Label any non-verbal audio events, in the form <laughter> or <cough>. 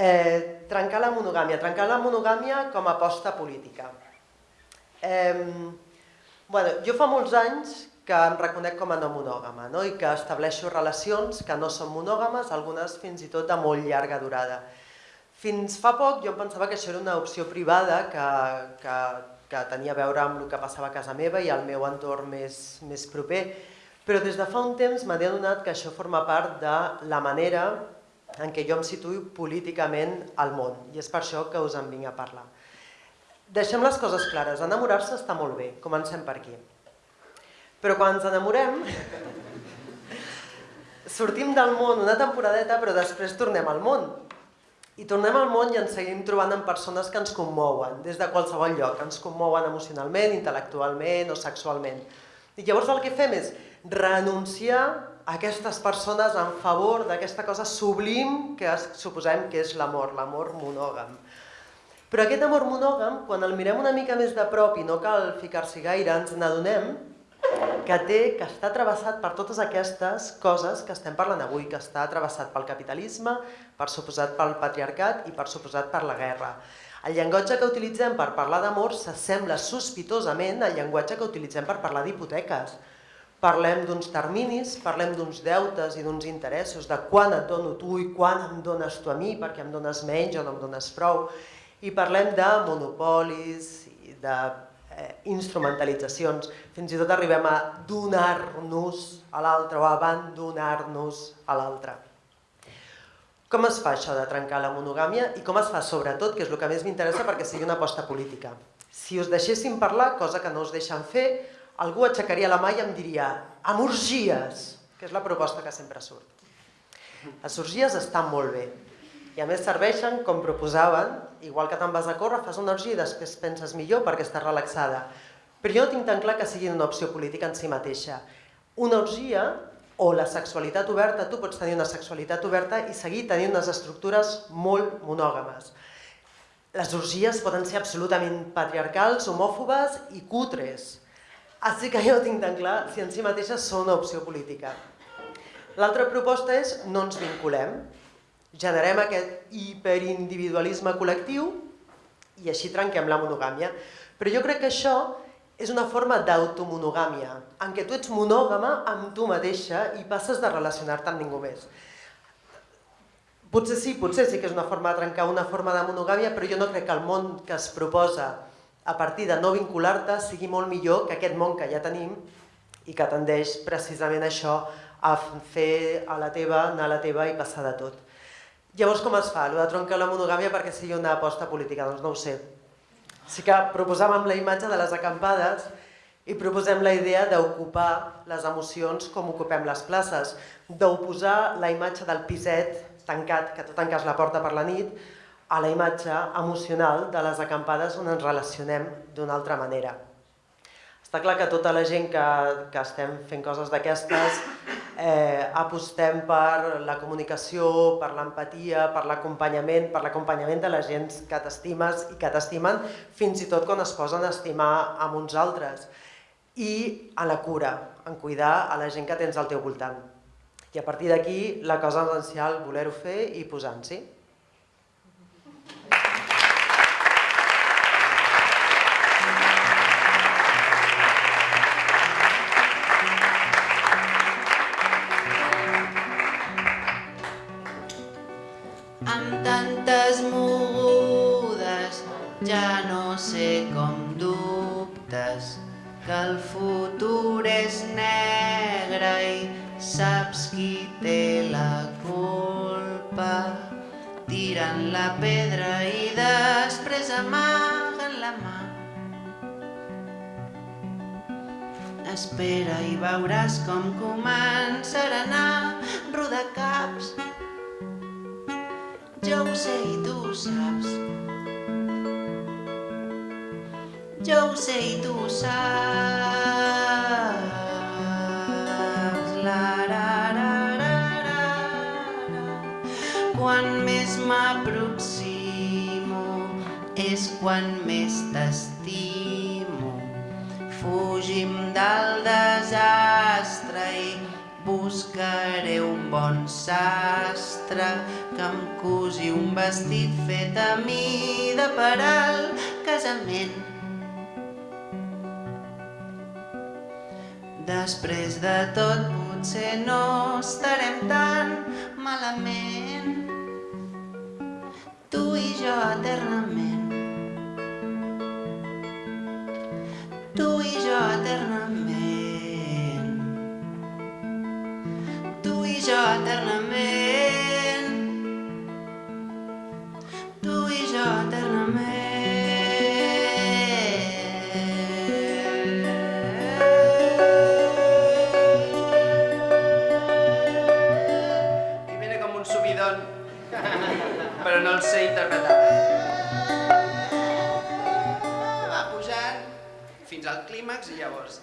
Eh, trencar la monogàmia. Trencar la monogàmia com a aposta política. Eh, bueno, jo fa molts anys que em reconec com a no monògama no? i que estableixo relacions que no són monògames, algunes fins i tot de molt llarga durada. Fins fa poc jo em pensava que això era una opció privada que, que, que tenia a veure amb el que passava a casa meva i al meu entorn més, més proper, però des de fa un temps m'he adonat que això forma part de la manera en què jo em situo políticament al món i és per això que us en vinc a parlar. Deixem les coses clares, enamorar-se està molt bé, comencem per aquí. Però quan ens enamorem, <laughs> sortim del món una temporadeta però després tornem al món. I tornem al món i ens seguim trobant amb persones que ens commouen, des de qualsevol lloc, ens commouen emocionalment, intel·lectualment o sexualment. I llavors el que fem és renunciar aquestes persones en favor d'aquesta cosa sublim que suposem que és l'amor, l'amor monògam. Però aquest amor monògam, quan el mirem una mica més de prop i no cal ficar-s'hi gaire, ens n'adonem que té, que està travessat per totes aquestes coses que estem parlant avui, que està travessat pel capitalisme, per suposat pel patriarcat i per suposat per la guerra. El llenguatge que utilitzem per parlar d'amor s'assembla sospitosament al llenguatge que utilitzem per parlar d'hipoteques. Parlem d'uns terminis, parlem d'uns deutes i d'uns interessos, de quan et dono tu i quan em dones tu a mi, perquè em dones menys o no em dones prou. I parlem de monopolis, de eh, instrumentalitzacions, fins i tot arribem a donar-nos a l'altre o abandonar-nos a l'altre. Com es fa això de trencar la monogàmia i com es fa sobretot, que és el que més m'interessa perquè sigui una aposta política. Si us deixéssim parlar, cosa que no us deixen fer, algú aixecaria la mà i em diria amb orgies, que és la proposta que sempre surt. Les orgies estan molt bé, i a més serveixen, com proposaven, igual que te'n vas a córrer, fas una orgia i després penses millor perquè estàs relaxada. Però jo no tinc tan clar que sigui una opció política en si mateixa. Una orgia o la sexualitat oberta, tu pots tenir una sexualitat oberta i seguir tenint unes estructures molt monògames. Les orgies poden ser absolutament patriarcals, homòfobes i cutres. Així que jo tinc tan clar si en si mateixes són una opció política. L'altra proposta és no ens vinculem, generem aquest hiperindividualisme col·lectiu i així trenquem la monogàmia. Però jo crec que això és una forma d'automonogàmia, en què tu ets monògama amb tu mateixa i passes de relacionar-te amb ningú més. Potser sí, potser sí que és una forma de trencar una forma de monogàmia, però jo no crec que el món que es proposa a partir de no vincular-te sigui molt millor que aquest món que ja tenim i que tendeix precisament això a fer a la teva, anar a la teva i passar de tot. Llavors com es fa, allò de troncar la monogàmia perquè sigui una aposta política? Doncs no ho sé. Sí que proposàvem la imatge de les acampades i proposem la idea d'ocupar les emocions com ocupem les places, d'oposar la imatge del piset tancat, que tu tanques la porta per la nit, a la imatge emocional de les acampades on ens relacionem d'una altra manera. Està clar que tota la gent que, que estem fent coses d'aquestes eh, apostem per la comunicació, per l'empatia, per l'acompanyament, per l'acompanyament de la gent que t'estimes i que t'estimen, fins i tot quan es posen a estimar amb uns altres. I a la cura, en cuidar a la gent que tens al teu voltant. I a partir d'aquí, la cosa essencial, voler-ho fer i posar-s'hi. Que el futur és negre i saps qui té la culpa. Tiren la pedra i després amaguen la mà. Espera i veuràs com començaran a rodar caps. Jo ho sé i tu ho saps. Jo ho sé i tu ho saps. La, ra, ra, ra, ra, ra. Quan més m'aproximo és quan més t'estimo. Fugim del desastre i buscaré un bon sastre que em cusi un vestit fet a mida per al casament. Després de tot potser no estarem tan malament tu i jo eternament. Tu i jo eternament. Eternament. Tu i jo eternament. I viene com un subidón, <laughs> però no el sé interpretar. Va pujant fins al clímax i llavors...